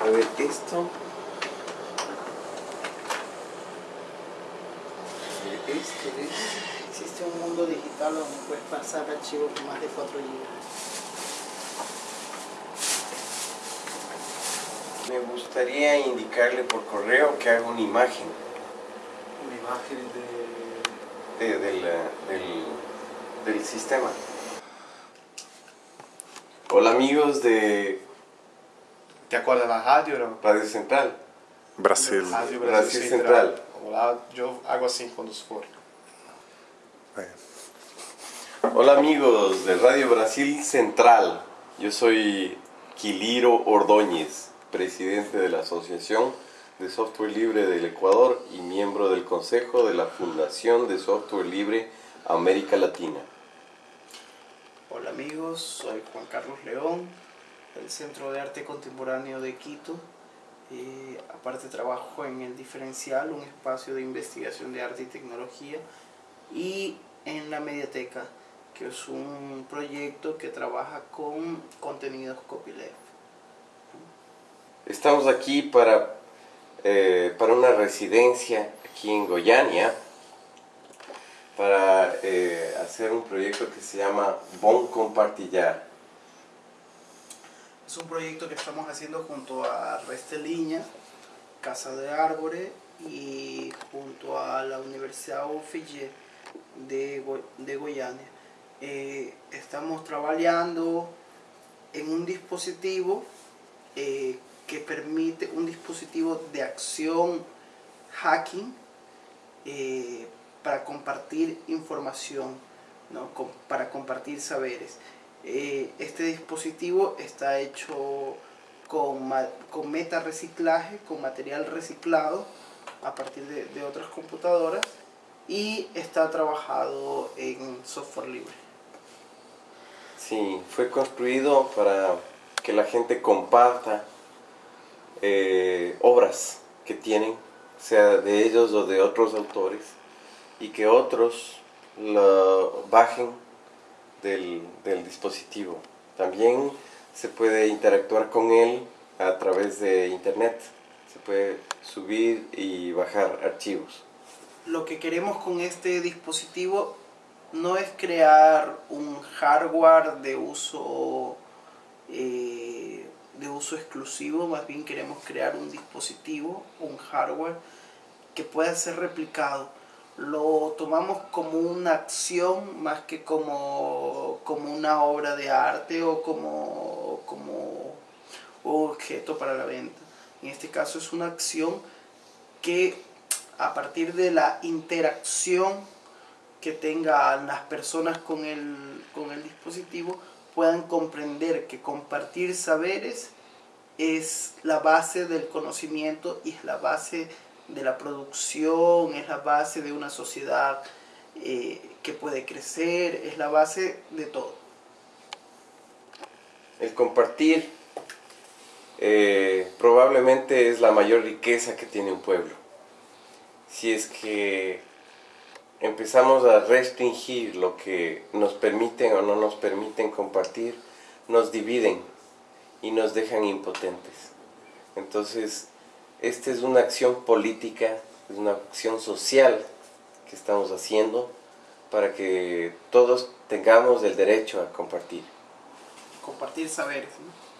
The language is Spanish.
A ver, esto. A ver, esto es. Existe un mundo digital donde puedes pasar archivos de más de 4 GB. Me gustaría indicarle por correo que haga una imagen Una imagen de... de- del, del, del sistema. Hola amigos de ¿Te acuerdas de la radio, no? Radio Central. Brasil. Radio Brasil Central. Lá, yo hago así cuando se for. Hola amigos de Radio Brasil Central. Yo soy Quiliro Ordóñez, presidente de la Asociación de Software Libre del Ecuador y miembro del Consejo de la Fundación de Software Libre América Latina. Hola amigos, soy Juan Carlos León, del Centro de Arte Contemporáneo de Quito. Eh, aparte trabajo en el Diferencial, un espacio de investigación de arte y tecnología, y en la Mediateca, que es un proyecto que trabaja con contenidos copyleft. Estamos aquí para, eh, para una residencia aquí en Goiânia para eh, hacer un proyecto que se llama Bon Compartilhar. Es un proyecto que estamos haciendo junto a Resteliña, Casa de Árbores y junto a la Universidad UFG de, Go- de Goiânia. Eh, estamos trabajando en un dispositivo eh, que permite, un dispositivo de acción hacking para compartir información, ¿no? Para compartir saberes. Eh, este dispositivo está hecho con, con meta reciclaje, con material reciclado a partir de, de otras computadoras y está trabajado en software libre. Sí, fue construido para que la gente comparta eh, obras que tienen, sea de ellos o de otros autores, y que otros lo bajen del, del dispositivo. También se puede interactuar con él a través de internet. Se puede subir y bajar archivos. Lo que queremos con este dispositivo no es crear un hardware de uso eh, de uso exclusivo, más bien queremos crear un dispositivo, un hardware que pueda ser replicado. Lo tomamos como una acción más que como, como una obra de arte o como, como objeto para la venta. En este caso es una acción que a partir de la interacción que tengan las personas con el, con el dispositivo puedan comprender que compartir saberes es la base del conocimiento y es la base de la producción, es la base de una sociedad eh, que puede crecer, es la base de todo. El compartir eh, probablemente es la mayor riqueza que tiene un pueblo. Si es que empezamos a restringir lo que nos permiten o no nos permiten compartir, nos dividen y nos dejan impotentes. Entonces, esta es una acción política, es una acción social que estamos haciendo para que todos tengamos el derecho a compartir. Compartir saberes. ¿no?